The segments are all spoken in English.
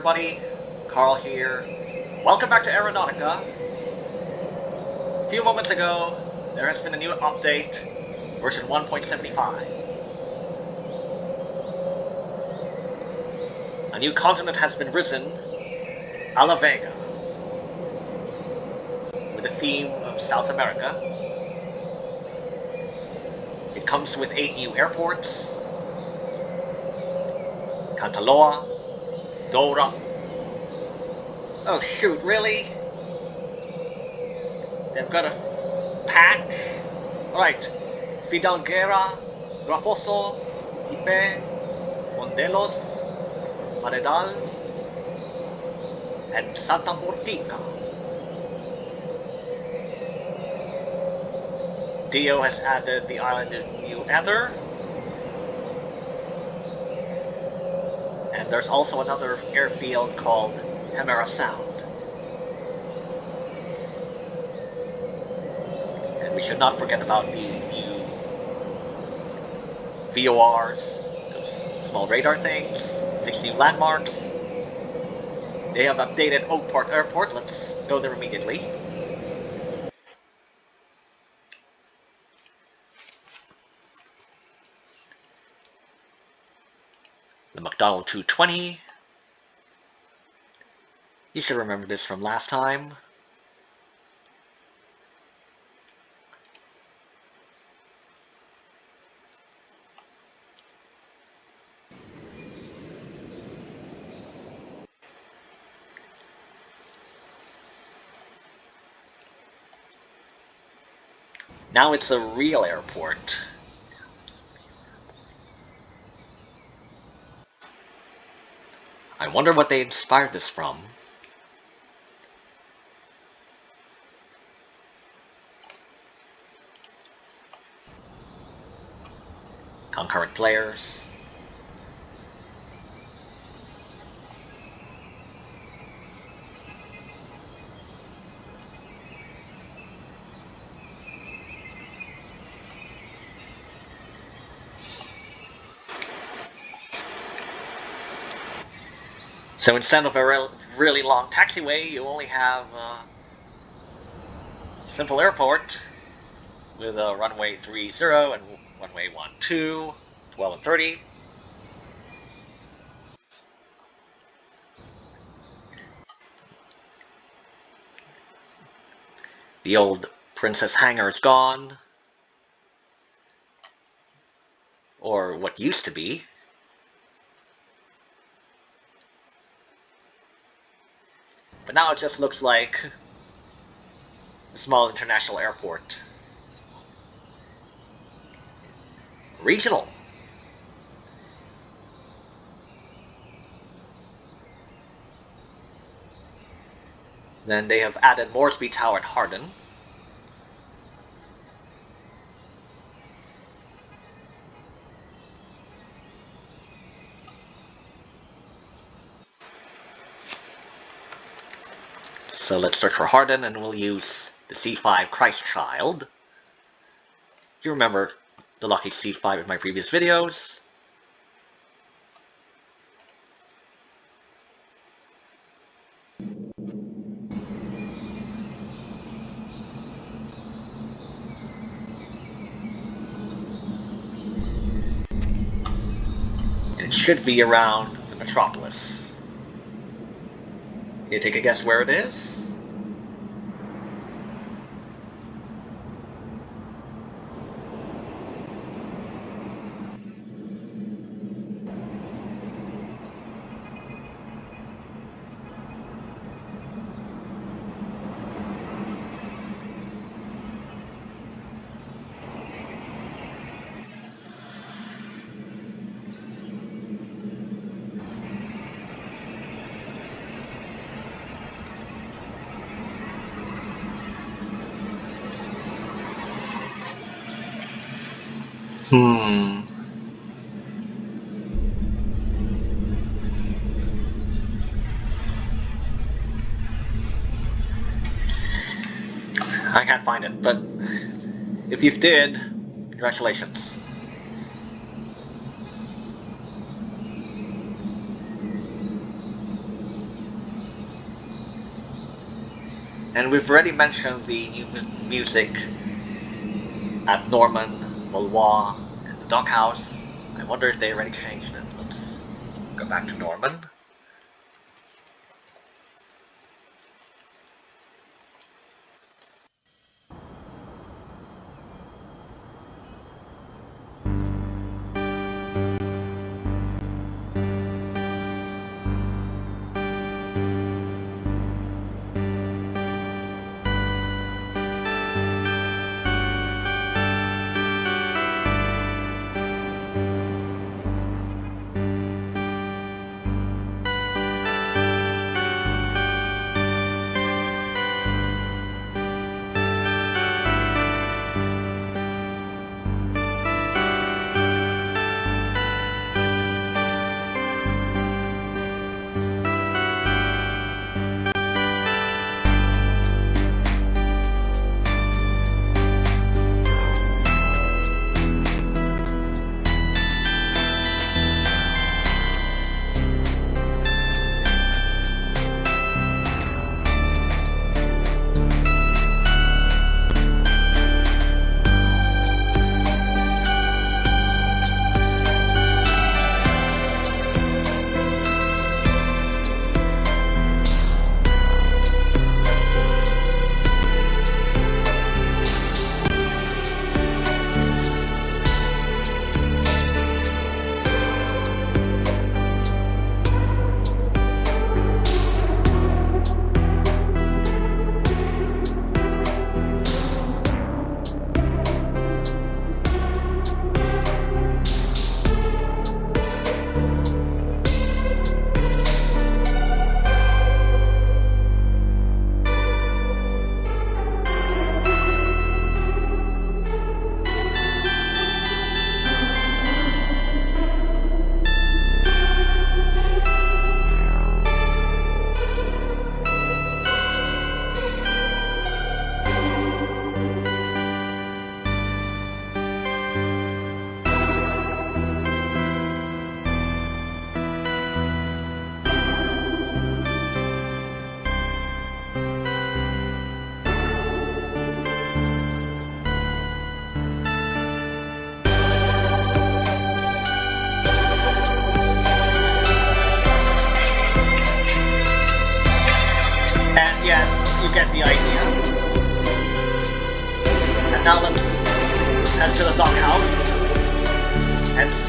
everybody, Carl here. Welcome back to Aeronautica. A few moments ago, there has been a new update, version 1.75. A new continent has been risen, Ala Vega, with the theme of South America. It comes with 8 new airports, Cantaloa, Dora. Oh shoot, really? They've got a pack? Alright. Fidalguera, Grafoso, Hipe, Mondelos, Maredal, and Santa Mortica. Dio has added the island of New Ether, there's also another airfield called Hemera Sound. And we should not forget about the new VORs, those small radar things, six new landmarks. They have updated Oak Park Airport, let's go there immediately. The McDonald 220. You should remember this from last time. Now it's a real airport. I wonder what they inspired this from. Concurrent players. So instead of a really long taxiway, you only have a simple airport with a runway 30 and runway 12, 12 and 30. The old Princess Hangar is gone. Or what used to be. But now it just looks like a small international airport. Regional. Then they have added Moresby Tower at Hardin. So let's search for Harden, and we'll use the C5 Christ Child. You remember the Lucky C5 in my previous videos. And it should be around the metropolis. You take a guess where it is? I can't find it, but if you've did, congratulations. And we've already mentioned the new music at Norman, Valois, and the Doghouse. I wonder if they already changed it. Let's go back to Norman.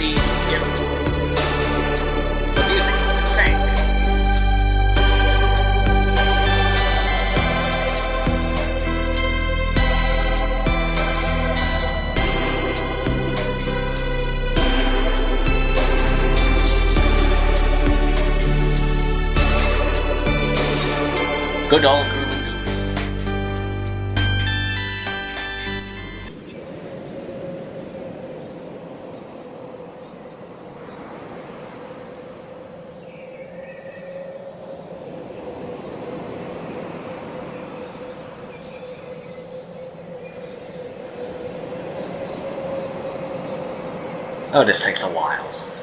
see if. Good old Oh, this takes a while.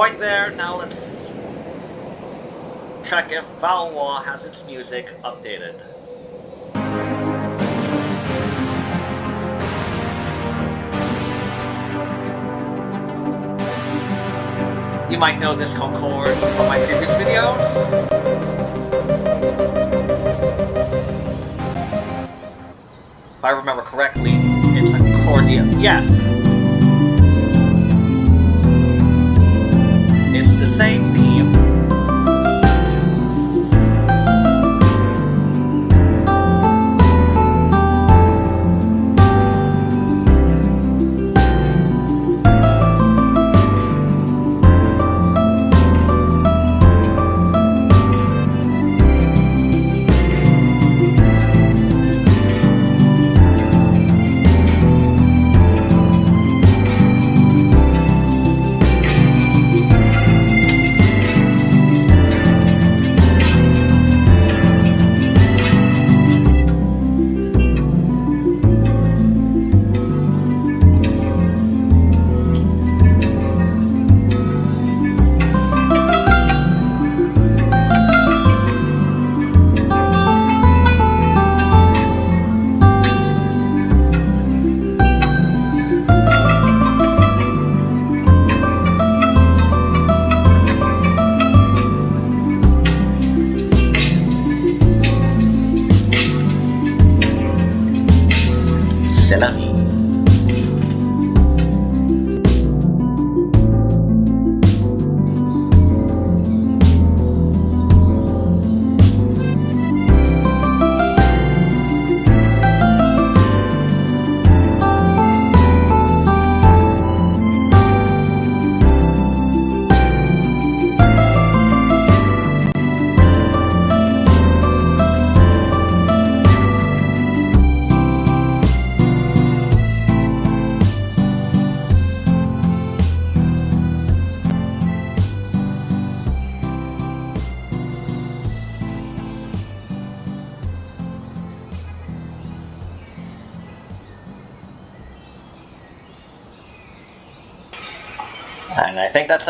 Point there. Now let's check if Valois has its music updated. You might know this Concorde from my previous videos. If I remember correctly, it's a Cordia. Yes! Same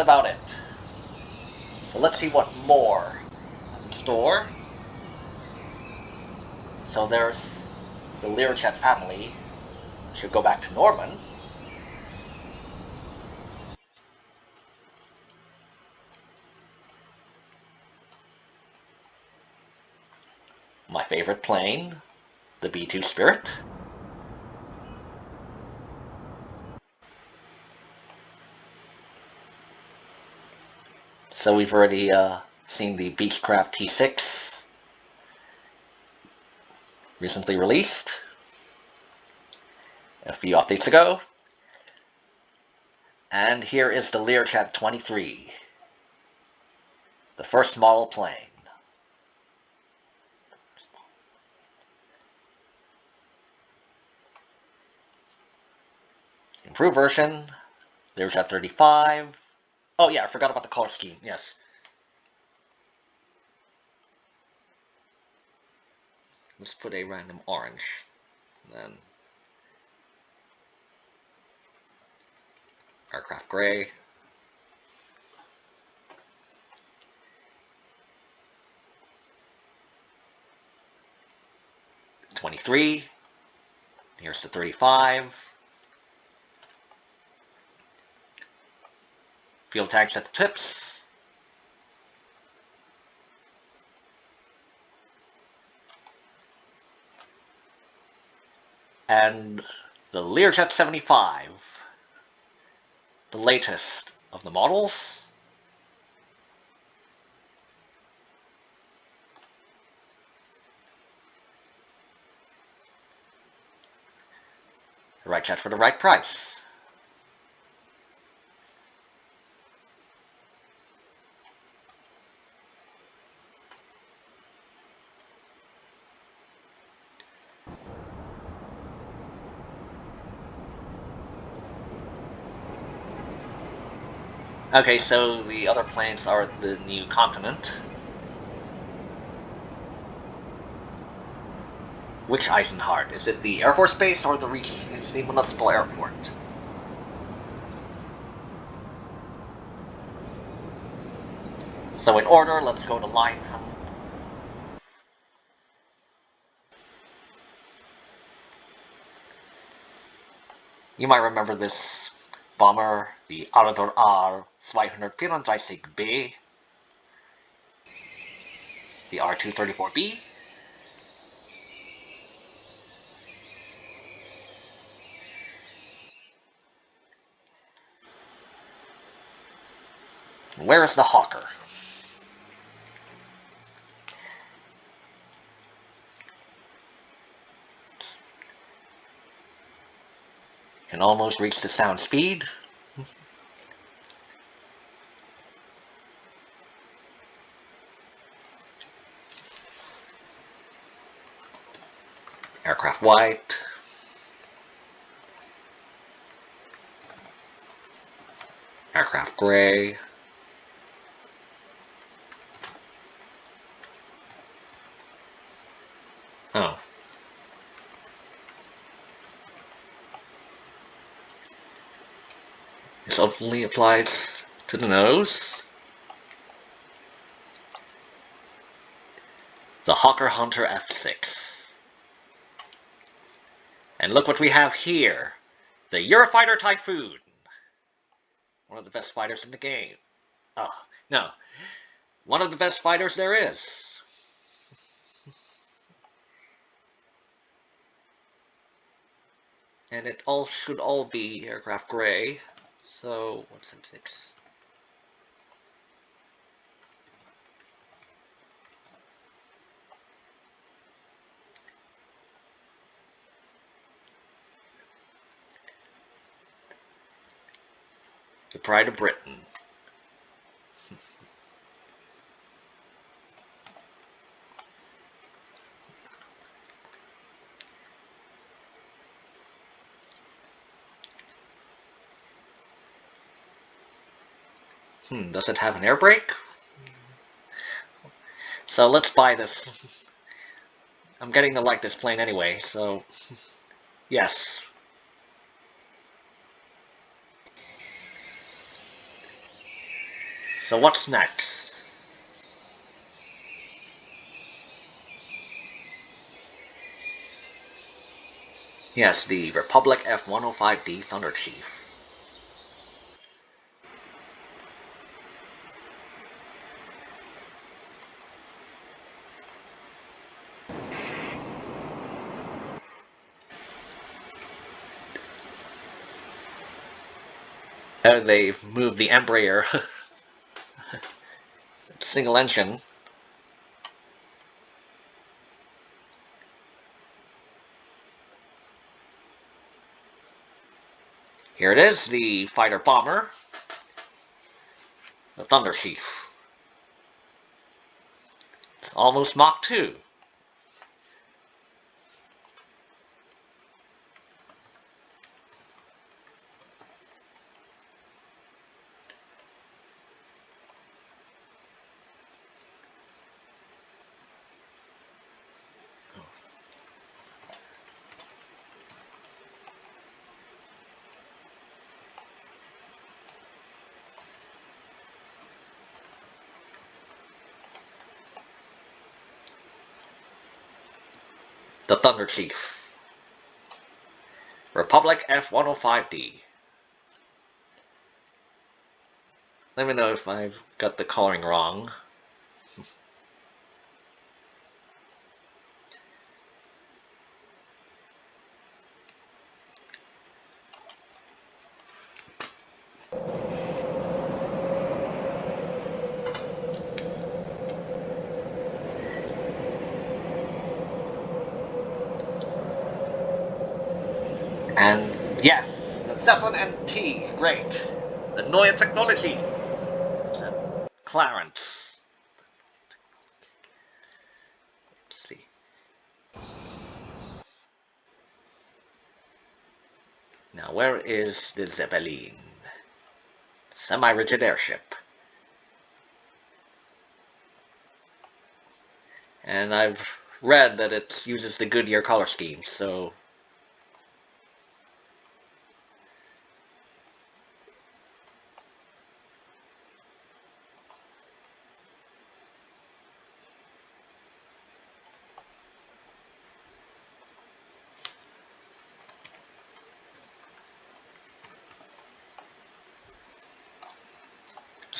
about it. So let's see what more is in store. So there's the Learjet family. Should go back to Norman. My favorite plane, the B-2 Spirit. So we've already uh, seen the Beechcraft T6 recently released a few updates ago. And here is the Learjet 23, the first model plane. Improved version, Learjet 35, Oh yeah, I forgot about the color scheme. Yes. Let's put a random orange. Then aircraft gray. Twenty-three. Here's the thirty-five. Fuel tags at the tips. And the Learjet 75, the latest of the models. The right jet for the right price. Okay, so the other planes are the new continent. Which Eisenhart? Is it the Air Force Base or the, the municipal airport? So in order, let's go to line You might remember this bomber, the Arador R-234B, the R234B, Where is the Hawker? Can almost reach the sound speed. Aircraft white. Aircraft gray. Oh. This only applies to the nose. The Hawker Hunter F6. And look what we have here. The Eurofighter Typhoon. One of the best fighters in the game. Oh, no. One of the best fighters there is. and it all should all be aircraft gray. So, what's in six? The Pride of Britain. Hmm, does it have an air brake? So let's buy this. I'm getting to like this plane anyway, so yes. So what's next? Yes, the Republic F-105D Thunder Chief. Uh, they've moved the Embraer single engine. Here it is, the fighter bomber, the Thunder Chief. It's almost Mach 2. Thunder Chief. Republic F-105D. Let me know if I've got the coloring wrong. And yes, the Zeppelin NT, great. The Neue Technology. Clarence. Let's see. Now, where is the Zeppelin? Semi-rigid airship. And I've read that it uses the Goodyear color scheme, so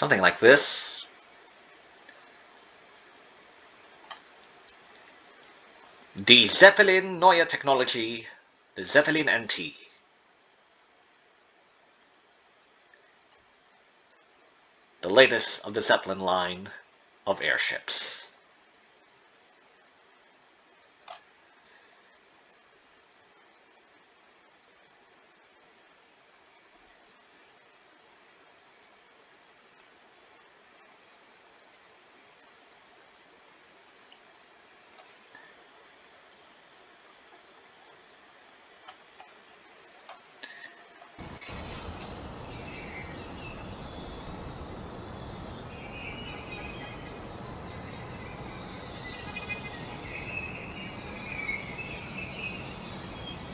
Something like this. The Zeppelin Neue Technology, the Zeppelin NT. The latest of the Zeppelin line of airships.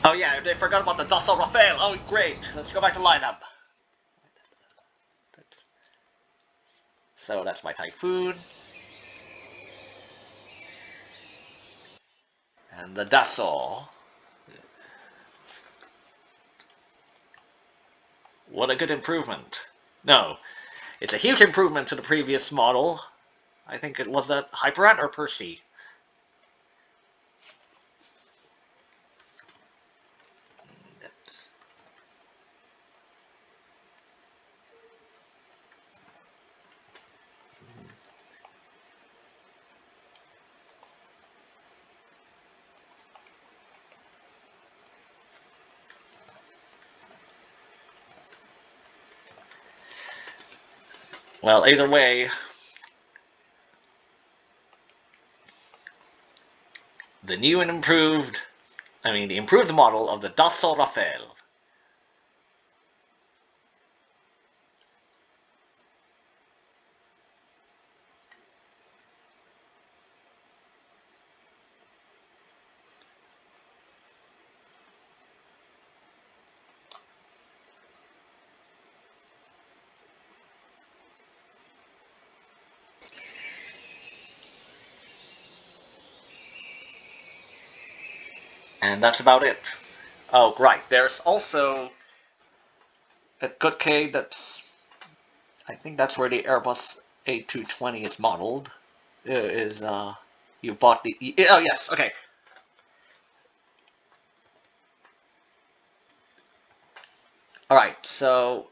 Oh yeah, they forgot about the Dassault Rafale. Oh great, let's go back to lineup. So that's my Typhoon. And the Dassault. What a good improvement. No, it's a huge improvement to the previous model. I think it was that Hyperant or Percy. Well, either way, the new and improved, I mean, the improved model of the Dassault Rafale And that's about it. Oh, right. There's also at Goodkay that's I think that's where the Airbus A220 is modeled. Uh, is uh you bought the oh yes okay. All right, so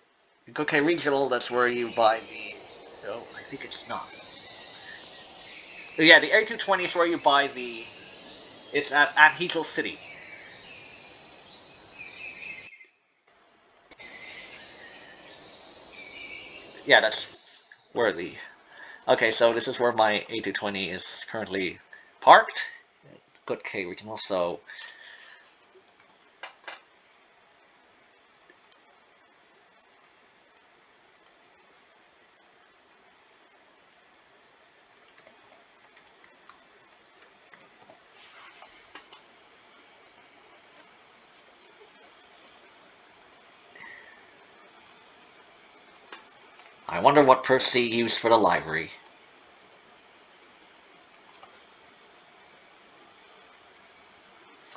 Goodkay Regional. That's where you buy the. Oh, I think it's not. Yeah, the A220 is where you buy the it's at, at City. Yeah, that's worthy. Okay, so this is where my A220 is currently parked. Goodkay Regional, so I wonder what Percy used for the library.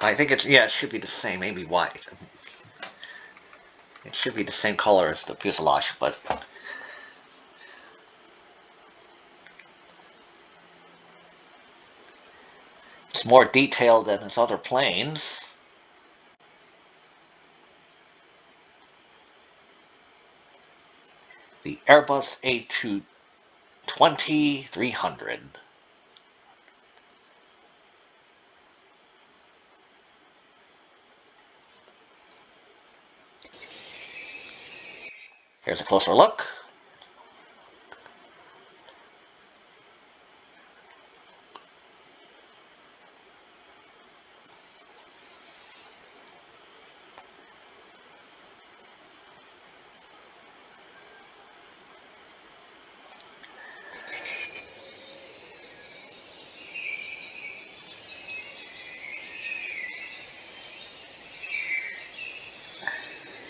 I think it's, yeah, it should be the same, maybe white. It should be the same color as the fuselage, but... It's more detailed than its other planes. The Airbus A220-300. Here's a closer look.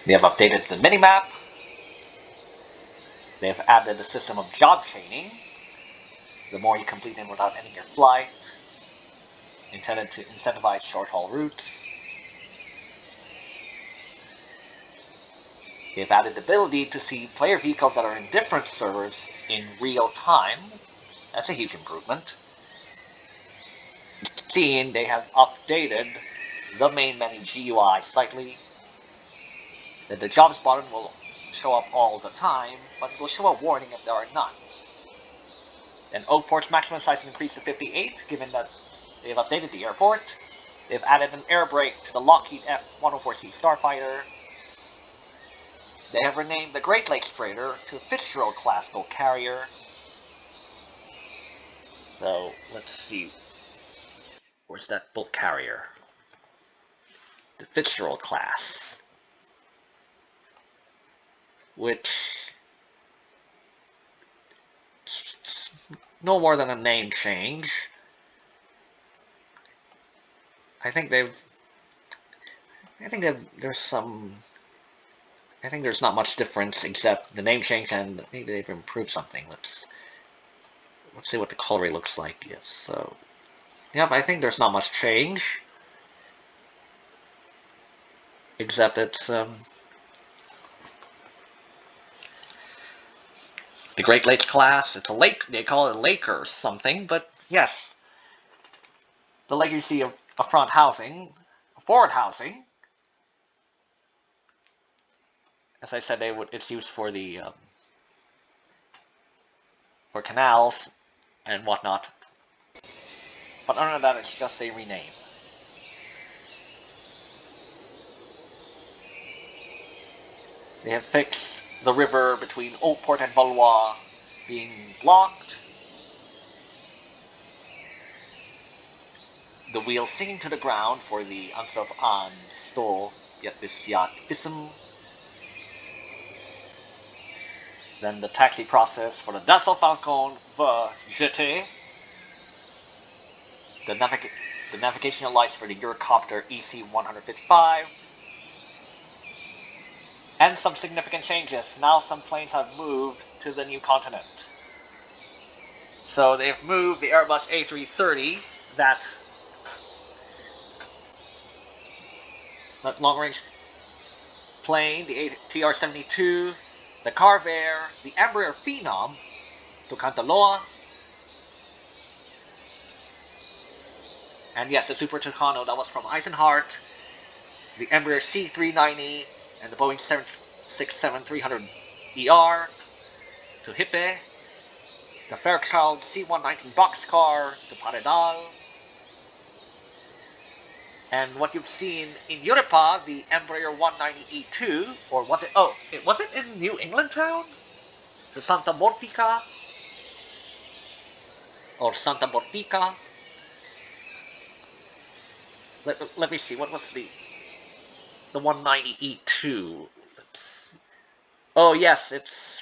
They have updated the minimap. They have added a system of job chaining. The more you complete them without ending your flight, intended to incentivize short-haul routes. They've added the ability to see player vehicles that are in different servers in real time. That's a huge improvement. Seeing they have updated the main menu GUI slightly. That the jobs button will show up all the time, but it will show a warning if there are none. Then Oakport's maximum size increased to 58, given that they've updated the airport. They've added an air brake to the Lockheed F-104C Starfighter. They have renamed the Great Lakes Freighter to Fitzgerald class boat carrier. So let's see. Where's that boat carrier? The Fitzgerald class. Which no more than a name change. I think they've I think they've, there's some I think there's not much difference except the name change and maybe they've improved something. Let's let's see what the color looks like. Yes, so yep, I think there's not much change. Except it's um, the Great Lakes class. It's a lake. They call it a lake or something, but yes, the legacy of, of front housing, forward housing, as I said, they would. It's used for the um, for canals and whatnot. But than that, it's just a rename. They have fixed the river between Oakport and Valois being blocked. The wheel sinking to the ground for the Anstrov an Sto yet this yacht Fism Then the taxi process for the Dassault Falcon for GT. The, navig the navigational lights for the Eurocopter EC-155. And some significant changes. Now some planes have moved to the new continent. So they've moved the Airbus A330, that, that long-range plane, the TR-72, the Carvair, the Embraer Phenom to Cantalloa, and yes, the Super Tucano that was from Eisenhart, the Embraer C390, and the Boeing 767-300ER to Hippe, the Fairchild C119 boxcar to Paredal, and what you've seen in Europa, the Embraer 190E2, or was it, oh, it was it in New England town? The Santa Mortica? Or Santa Mortica? Let, let me see, what was the, the 190E2? Let's, oh yes, it's,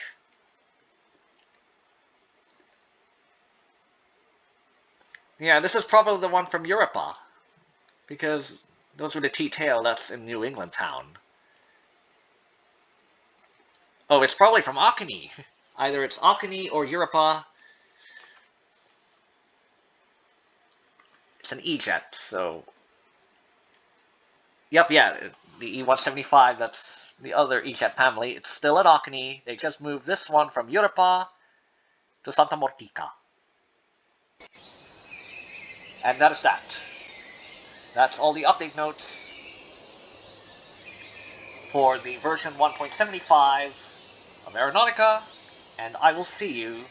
yeah, this is probably the one from Europa. Because those were the T-tail that's in New England town. Oh, it's probably from Akini. Either it's Akini or Europa. It's an E-jet, so... Yep, yeah, the E-175, that's the other E-jet family. It's still at Akini. They just moved this one from Europa to Santa Mortica. And that is that. That's all the update notes for the version 1.75 of Aeronautica, and I will see you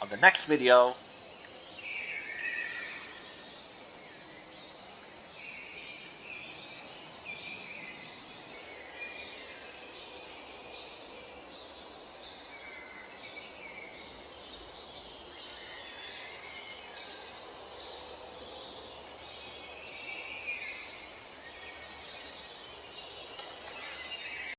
on the next video